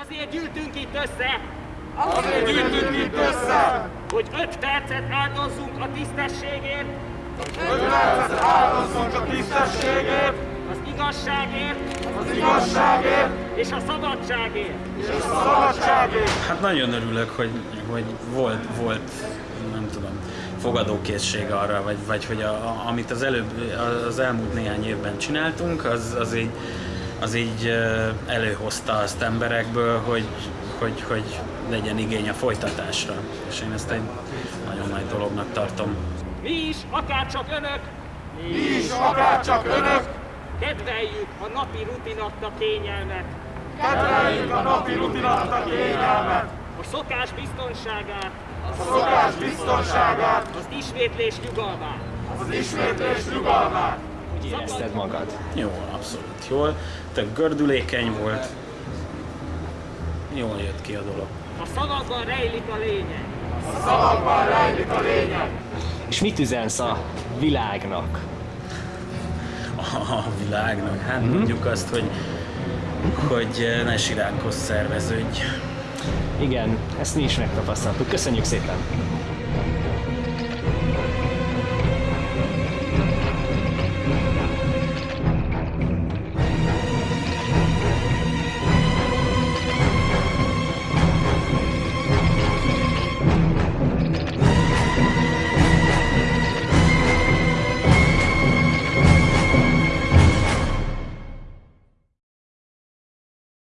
Azért gyűltünk itt össze, Azért gyűjtünk itt össze, hogy öt percet áldozzunk a tisztességért, hogy percet áldozzunk a tisztességért, az igazságért. Az igazságért. És a szabadságért. és a szabadságért. Hát nagyon örülök, hogy, hogy volt, volt, nem tudom, fogadókészség arra, vagy, vagy hogy a, a, amit az előbb, az elmúlt néhány évben csináltunk, az, az így, az így előhozta azt emberekből, hogy, hogy, hogy legyen igény a folytatásra. És én ezt egy nagyon nagy dolognak tartom. Mi is, akárcsak önök, Mi is, akár csak önök, kedveljük a napi rutinadta kényelmet, kedveljük a napi rutinat kényelmet, a szokás biztonságát, a szokás biztonságát, az ismétlés nyugalmát. az ismétlés nyugalmát. Hogy érezted magad? Jól, abszolút jól. Tök gördülékeny volt. Jól jött ki a dolog. A szavakban rejlik a lényeg. A szavakban rejlik a lényeg. És mit üzensz a világnak? a világnak. Hát mondjuk azt, hogy, hogy ne siránkoz szerveződj. Igen, ezt mi is megtapasztaltuk. Köszönjük szépen!